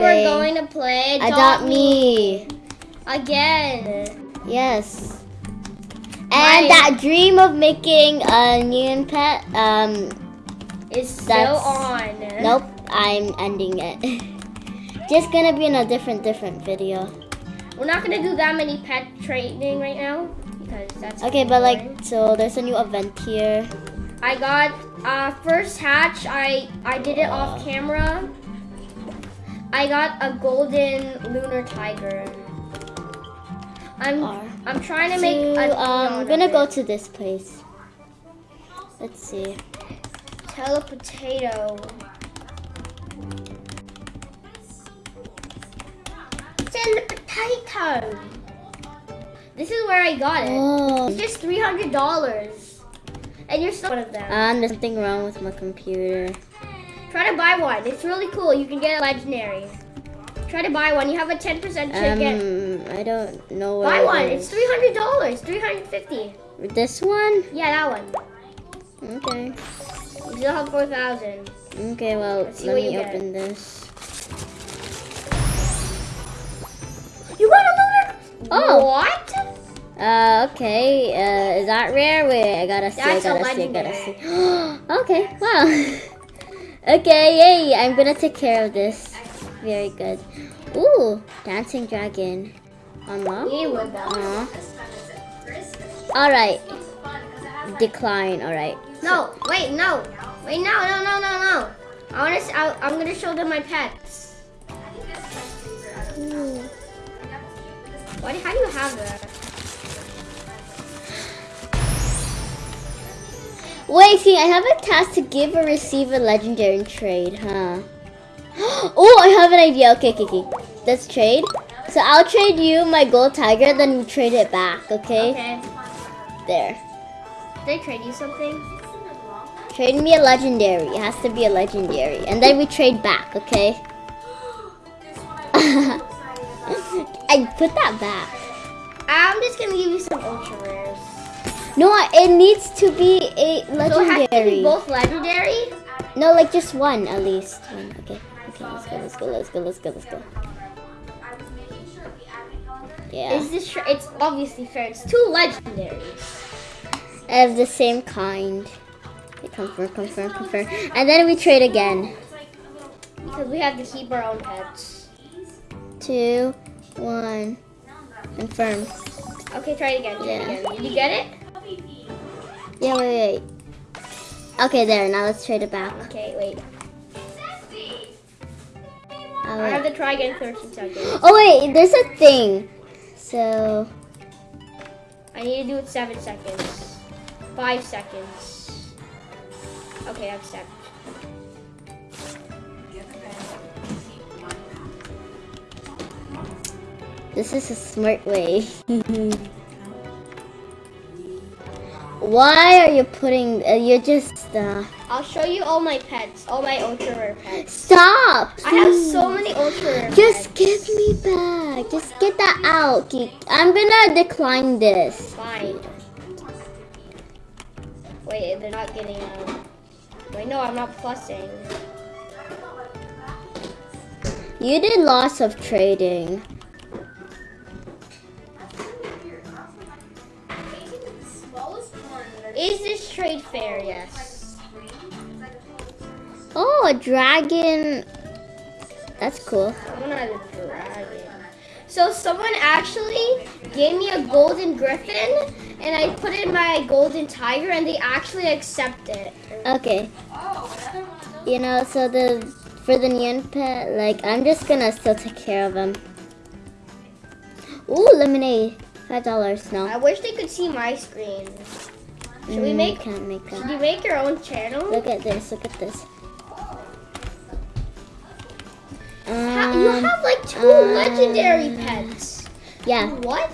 We're going to play Adopt Me. again. Yes. And My- that dream of making a new pet, um, It's still on. nope, I'm ending it. Just gonna be in a different, different video. We're not gonna do that many pet training right now because that's Okay, but like, so there's a new event here. I got uh first hatch. I I did it off camera. I got a golden lunar tiger. I'm R. I'm trying to make a um, I'm gonna go to this place. Let's see. telepotato. Send the potato. This is where I got it. Oh. It's just three hundred dollars, and you're still one of them. Um, there's something wrong with my computer. Try to buy one. It's really cool. You can get a legendary. Try to buy one. You have a 10% chance. Um, I don't know where buy one. is. It's $300. 350 This one? Yeah, that one. Okay. You still have 4000 Okay, well, let what me you get. open this. You got a lunar. Oh. What? Uh, okay. Uh, is that rare? Wait, I gotta see. That's a I gotta see. I gotta see. okay. Wow. okay. Yay! I'm gonna take care of this. Very good. Ooh, dancing dragon. Unlock. You would All right. Decline. All right. No, wait, no. Wait, no, no, no, no, no. I want to. I, I'm gonna show them my pets. Ooh. What? How do you have that? Wait, see, I have a task to give or receive a legendary in trade, huh? Oh, I have an idea. Okay, okay, okay. Let's trade. So I'll trade you my gold tiger, then you trade it back, okay? Okay. There. Did I trade you something? Trade me a legendary. It has to be a legendary. And then we trade back, okay? I put that back. I'm just gonna give you some ultra rares. No, it needs to be a legendary. So it has to be both legendary. No, like just one at least. One. Okay. Okay, let's go, let's go, let's go, let's go, let's go. Yeah. Is this? It's obviously fair. It's two legendaries. of the same kind. Okay, confirm, confirm, confirm. And then we trade again. Because we have to keep our own pets. Two, one, confirm. Okay, try it again. Try Yeah. it again. Did you get it? Yeah, wait, wait. Okay, there. Now let's trade it back. Okay, wait. Oh, I have to try again 13 seconds. Oh, wait, there's a thing. So, I need to do it 7 seconds. 5 seconds. Okay, I'm set. this is a smart way. Why are you putting, uh, you're just, uh, I'll show you all my pets. All my ultra rare pets. stop. I have so many ultra rare Just pets. give me back. Just get that out. I'm gonna decline this. Fine. Wait, they're not getting out. Wait, no, I'm not plussing. You did lots of trading. Fair? Yes. Oh, a dragon. That's cool. I'm a dragon. So someone actually gave me a golden griffin, and I put in my golden tiger, and they actually accept it. Okay. You know, so the for the neon pet, like I'm just gonna still take care of him. Ooh, lemonade. Five dollars. No. I wish they could see my screen. Should we make? Can't make Should you make your own channel? Look at this. Look at this. Ha- you Um, have like two um, legendary pets. yeah. What?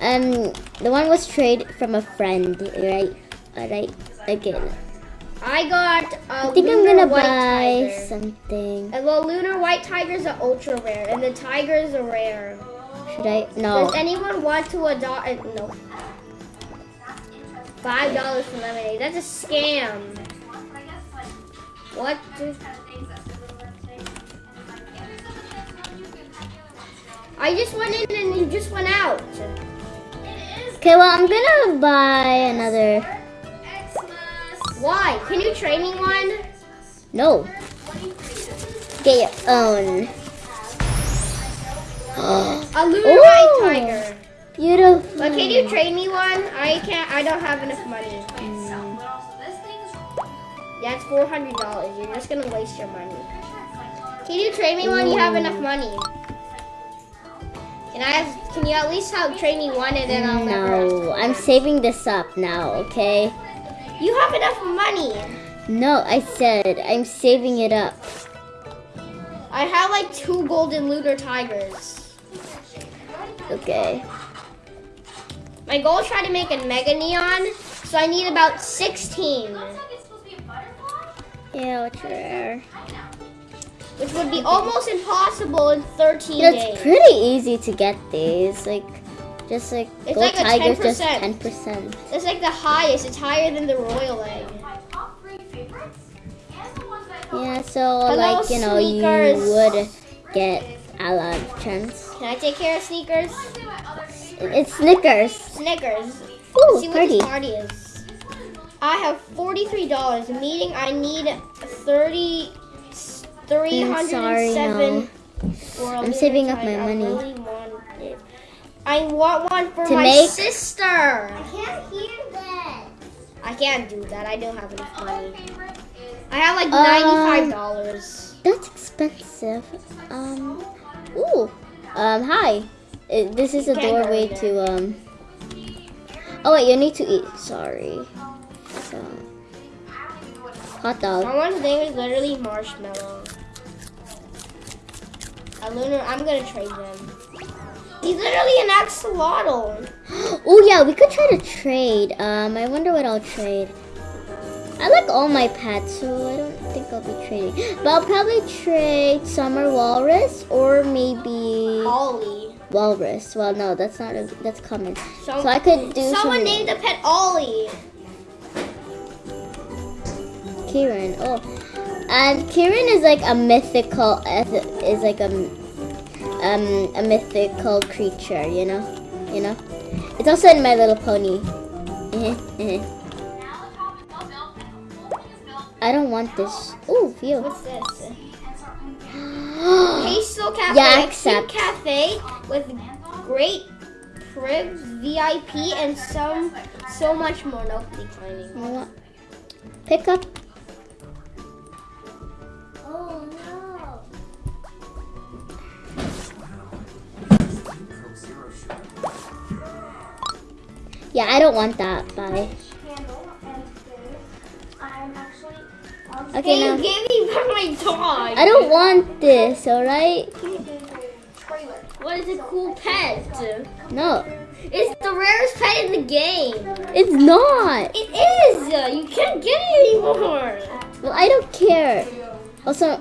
Um, the one was trade from a friend, right? Alright, again. I got a I think I'm gonna buy tiger. something. And the lunar white tiger is an ultra rare, and the tiger is a rare. Should I? No. Does anyone want to adopt? Uh, no. Five dollars for lemonade. That's a scam. What? I just went in and you just went out. Okay, well, I'm gonna buy another. Why? Can you trade me one? No. Get your own. A white tiger. Beautiful. But can you trade me one? I can't. I don't have enough money. Yeah, it's four hundred dollars. You're just gonna waste your money. Can you trade me one? You have enough money. Can I? Have, can you at least help trade me one and then I'll. No, I'm saving this up now, okay? You have enough money. No, I said I'm saving it up. I have like two golden lunar tigers. Okay. My goal is try to make a mega neon, so I need about sixteen, Yeah, what's rare? which would be almost impossible in thirteen You know, days. it's pretty easy to get these. Like, just like It's gold like tigers, just 10%. ten percent. It's like the highest. It's higher than the royal egg. Yeah, so Hello, like you know, sneakers. you would get a lot of chance. Can I take care of sneakers? It's Snickers. Snickers. Ooh, See what pretty. this party is. I have forty-three dollars. Meaning I need thirty. Three hundred and seven. for a I'm saving up my. I money. really want. I want one for To my make- sister. I can't hear that. I can't do that. I don't have enough money. I have like Um, ninety-five dollars. That's expensive. Um. Ooh. Um. Hi. Uh, this is a doorway to um. Oh wait, you need to eat. Sorry. So. Hot dog. Someone's name is literally Marshmallow. A lunar. I'm gonna trade them. He's literally an axolotl. Oh yeah, we could try to trade. Um, I wonder what I'll trade. I like all my pets, so I don't think I'll be trading. But I'll probably trade summer walrus or maybe Ollie. Walrus. Well, no, that's not a, that's common. Some- So I could do Someone some named a pet Ollie. Kirin. Oh, and Kirin is like a mythical is like a um a mythical creature. You know, you know. It's also in My Little Pony. I don't want this. Ooh, view. What's this? Pastel Cafe. Yeah, accept. cafe with great cribs, VIP, and some so much more. No declining. Pick up. Oh no. Yeah, I don't want that. Bye. Candle and food. I'm actually. Okay, now you gave me back my dog. I don't want this. All right? trailer. What is a cool pet? No, It's the rarest pet in the game. it's not. It is. You can't get it anymore. Well, I don't care. Also,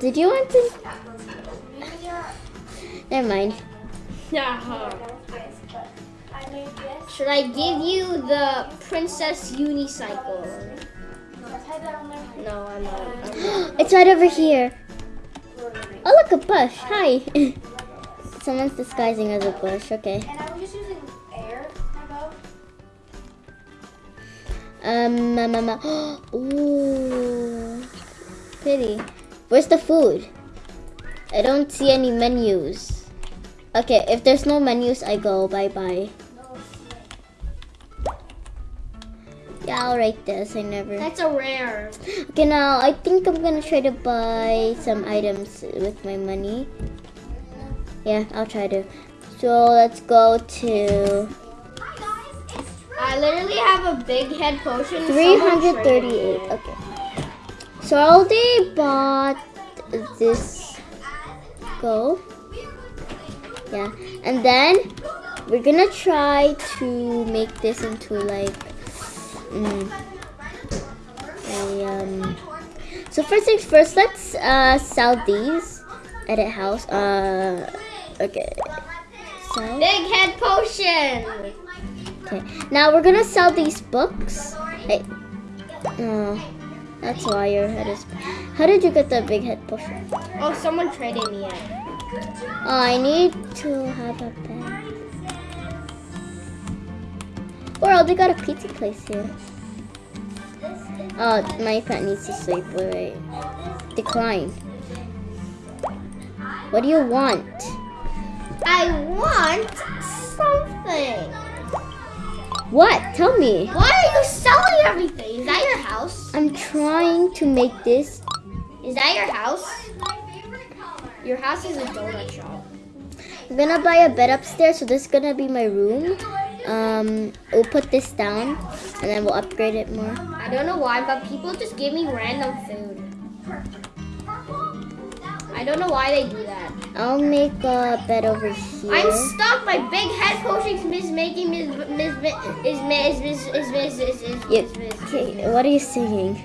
did you want to? Never mind. Yeah. I made this. Should I give you the Princess Unicycle? Type that on there. No, I'm not. I'm not. It's right over here. Oh, look, a bush. Hi. Someone's disguising as a bush. Okay. And I was just using air. Um, um, um, um, ooh, pretty. Where's the food? I don't see any menus. Okay, if there's no menus, I go. Bye bye. Yeah, I'll write this. I never. That's a rare. Okay, now I think I'm gonna try to buy some items with my money. Yeah, I'll try to. So let's go to I literally have a big head potion. 338. Okay. So I already bought this go. Yeah. And then we're gonna try to make this into like mm, a um so first things first let's uh sell these at a house. Uh okay. Sell. Big head potion. Okay. Now we're gonna sell these books. Hey. Oh, that's why your head is. How did you get the big head potion? Oh, someone traded me it. Oh, I need to have a bed. Or they got a pizza place here. Oh, my pet needs to sleep. Wait, wait. Decline. What do you want? I want something. What? Tell me. Why are you selling everything? Is that your house? I'm trying to make this. Is that your house? Your house is a donut shop. I'm gonna buy a bed upstairs, so this is gonna be my room. Um, we'll put this down, and then we'll upgrade it more. I don't know why, but people just give me random food. I don't know why they do that. I'll make a bed over here. I'm stuck. My big head potion is making Miss Miss is Miss is is is is is Miss. okay, what are you singing?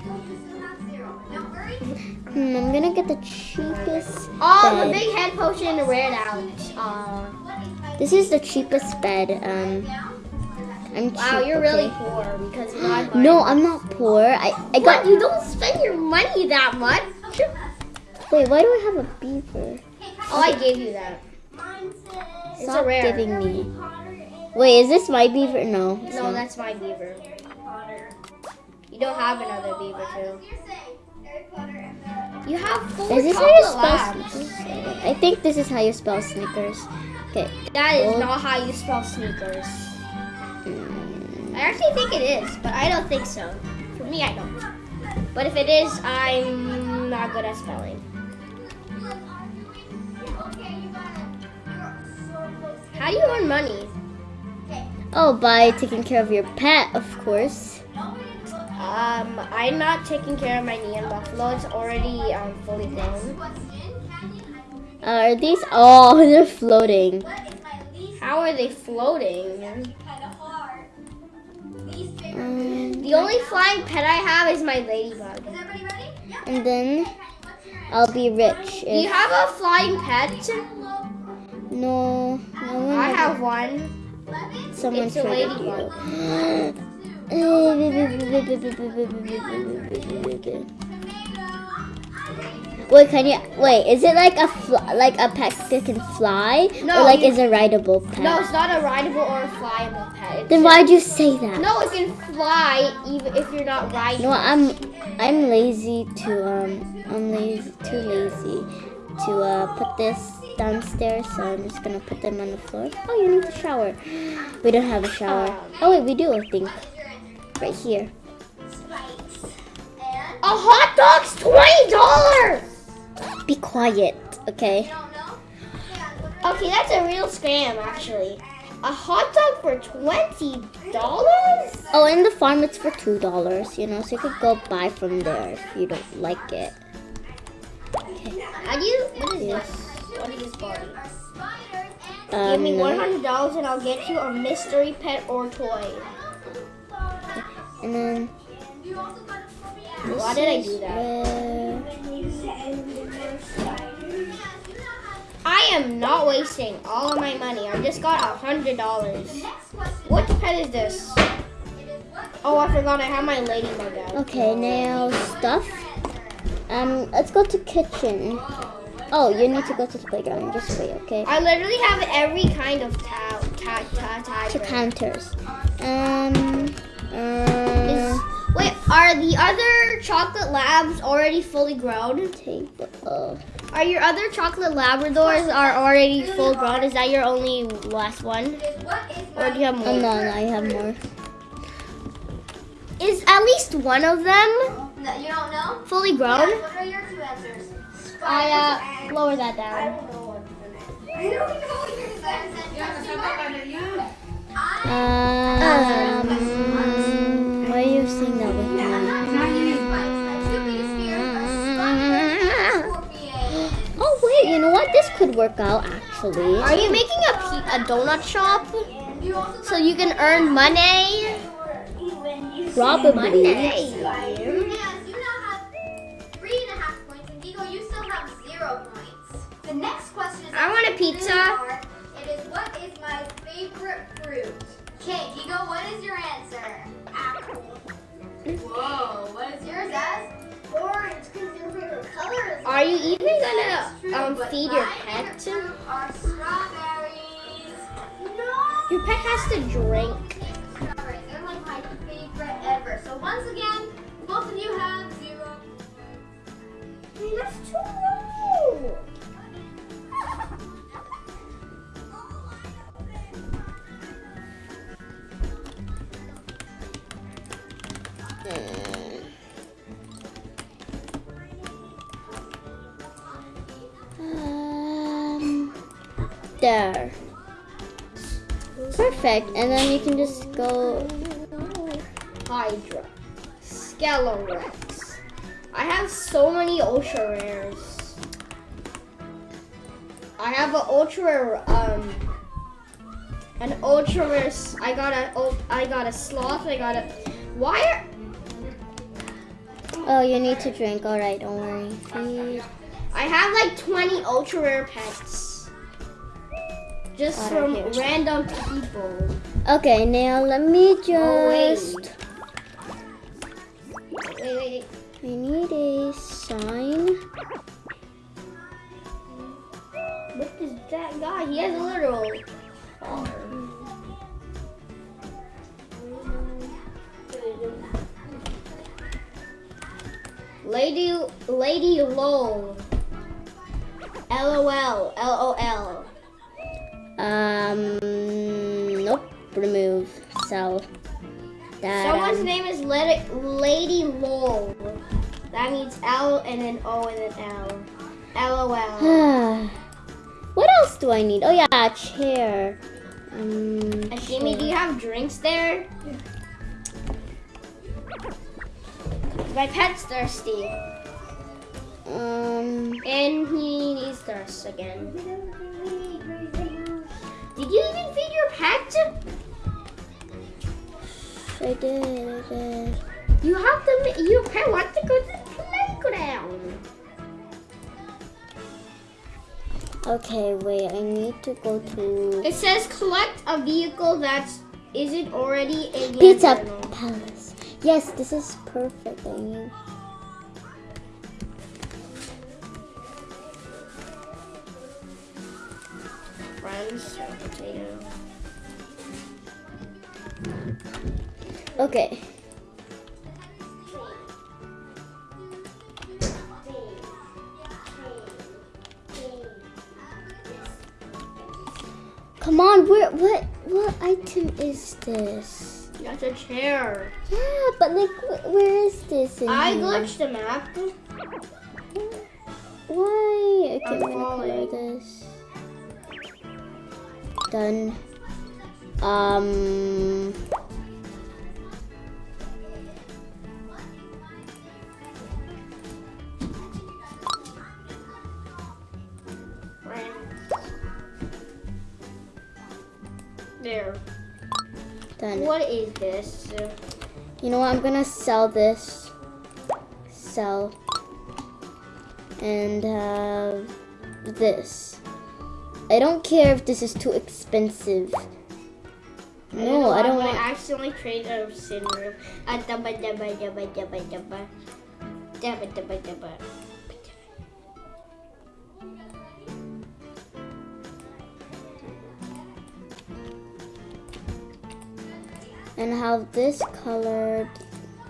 Hmm, I'm gonna get the cheapest Oh, the big head potion ran out. Uh, This is the cheapest bed. Um, I'm cheap. wow, you're really poor because you know I'm No, I'm not poor. I I got. What? You don't spend your money that much? Wait, why do I have a beaver? Oh, I gave you that. It's a Stop rare. giving me. Wait, is this my beaver? No. it's No, not. that's my beaver. You don't have another beaver too. You have four Is this how you chocolate spell labs. Snickers? I think this is how you spell Snickers. Okay. That is not how you spell sneakers. Mm, I actually think it is, but I don't think so. For me, I don't. But if it is, I'm not good at spelling. How do you earn money? Oh, by taking care of your pet, of course. Um, I'm not taking care of my Neon Buffalo. It's already um, fully grown. Uh, are these? Oh, they're floating. How are they floating? Um, The only flying pet I have is my ladybug. and then I'll be rich Do you have a flying pet? No, no I have one. someone it's a ladybug. you. Wait, can you wait? Is it like a fl- like a pet that can fly, No, or like you- is a rideable pet? No, it's not a rideable or a flyable pet. It's Then just- why'd you say that? No, it can fly even if you're not riding. No, I'm I'm lazy to um I'm lazy too lazy to uh put this downstairs, so I'm just gonna put them on the floor. Oh, you need a shower. We don't have a shower. Oh wait, we do. I think right here. A hot dog's twenty dollars. Be quiet, okay? Okay, that's a real scam, actually. A hot dog for twenty dollars? Oh, in the farm it's for two dollars. You know, so you could go buy from there if you don't like it. How do you? What is this? What is this body? Give Um, me one hundred dollars and I'll get you a mystery pet or toy. and then. Why did I do that? I am not wasting all of my money. I just got a hundred dollars. What pet is this? Oh, I forgot I have my ladybug out. Okay, now stuff. Um, let's go to kitchen. Oh, you need to go to the playground. Just wait, okay? I literally have every kind of ta ta ta To tiger. counters. Um. Is, Uh, wait, are the other chocolate labs already fully grown? table. Oh. Are your other chocolate labradors are already full grown? Is that your only last one, or do you have Oh more? no, no, I have more. Is at least one of them No, you don't know? fully grown? I uh lower that down. I don't know your answers. Um. Why are you saying that with me? Oh wait, you know what? This could work out actually. Are you making a pe- a donut shop so you can earn money? Probably. Yes, I want a pizza. It is what is my favorite fruit? Okay, Vigo, what is your answer? Apple. Whoa, what is yours as? Orange, because your favorite color. is Are you even gonna true, um feed your pet? are strawberries. No. Your pet has to drink. Strawberries. They're like my favorite ever. So once again, both of you have zero. That's too low. Um, there. Perfect. And then you can just go. Hydra. Skele-Rex. I have so many ultra rares. I have an ultra rare, um an ultra rare I got a, I got a sloth, I got a why are Oh, you need to drink. All right, don't worry. Feed. I have like 20 ultra rare pets. Just Got from random people. Okay, now let me Oh, wait. just. Wait, wait, wait. I need a sign. What is that guy? He has a literal car. Lady, Lady Lol. LOL, LOL. Um, nope. Remove. So That. Someone's um, name is Lady, Lady Lol. That means L and an O and an L. LOL. what else do I need? Oh yeah, chair. Um, Jimmy, do you have drinks there? My pet's thirsty. Um, And he needs thirst again. Did you even feed your pet? I did. I did. You have to. Your pet wants to go to the playground. Okay, wait. I need to go to It says collect a vehicle that isn't already in your Pizza. Palace. Yes, this is perfect. Mean, Friends, potato. okay. Come on, where? What? What item is this? That's a chair. Yeah, but like, wh- where is this? I here? glitched the map. Why? Okay, I'm I'm gonna color this. Done. Um. There. Done. What is this? You know what? I'm gonna sell this. Sell. And have this. I don't care if this is too expensive. No, I don't I want. accidentally traded a sin room. Ah, dabba, dabba, dabba, dabba, dabba. Dabba, dabba, dabba. And have this colored.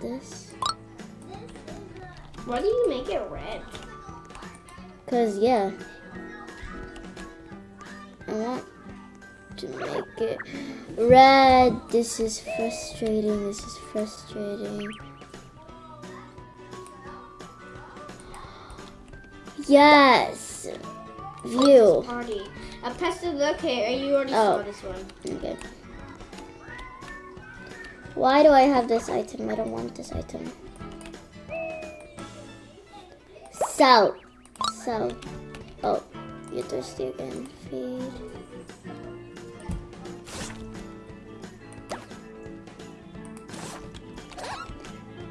This. Why do you make it red? Cause yeah. I want to make it red. This is frustrating. This is frustrating. Yes. View. Party. A pest of the okay, you already Oh. saw this one. Okay. Why do I have this item? I don't want this item. Sell. Sell. Oh, you're thirsty again. Feed.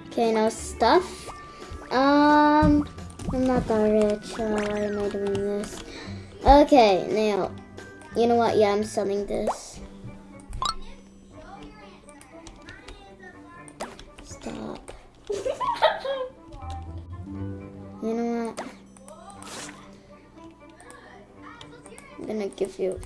Okay, now stuff. Um, I'm not that rich. Why am I doing this? Okay, now, you know what? Yeah, I'm selling this. You know what? I'm gonna give you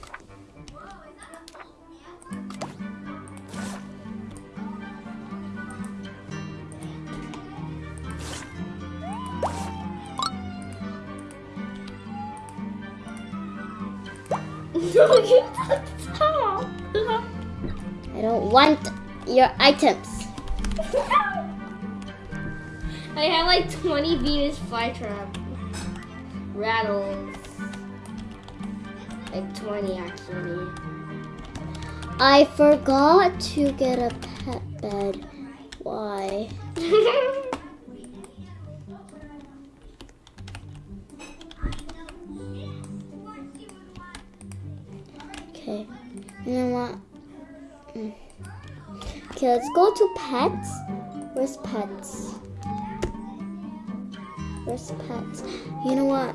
I don't want your items. I have like 20 Venus flytrap rattles. Like 20 actually. I forgot to get a pet bed. Why? Okay. You know what? Mm. Okay, let's go to pets. Where's pets? Where's pets? You know what?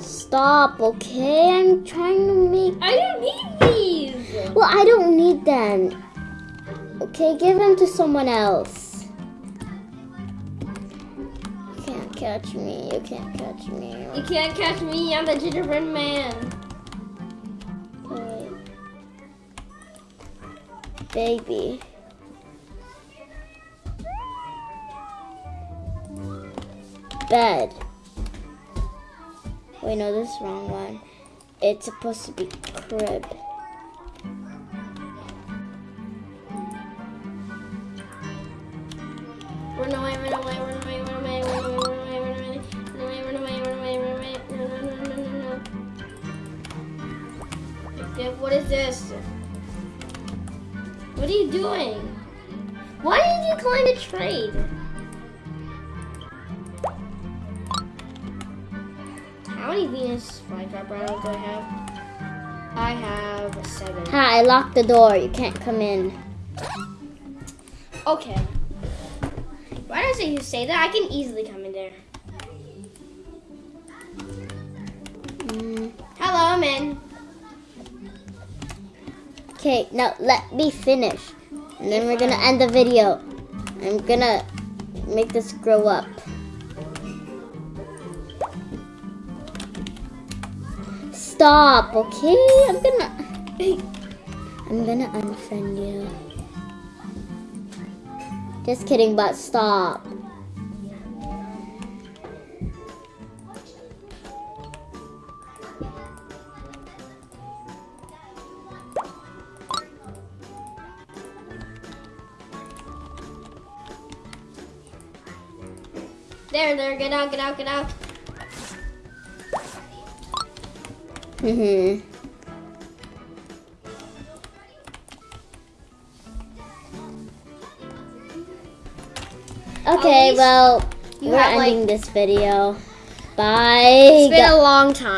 Stop, okay? I'm trying to make. I don't need these. Well, I don't need them. Okay, give them to someone else. You can't catch me. You can't catch me. You can't catch me. I'm the gingerbread man. Baby. Bed. Wait, no, this is wrong one. It's supposed to be crib. Run away, run away, run away, run away, run away, run away, run away, run away, run away, run away, run away. No, no, no, no, no, What is this? What are you doing? Why did you climb the trade? How many Venus flytrap rattles do I have? I have seven. Hi, I locked the door. You can't come in. Okay. Why does it you say that? I can easily come in there. Mm. Hello, I'm in. Okay, now let me finish. And then we're gonna end the video. I'm gonna make this grow up. Stop, okay? I'm gonna I'm gonna unfriend you. Just kidding, but stop. There, there, get out, get out, get out. Mhm. Okay, well, you we're have, like- ending this video. Bye. It's been a long time.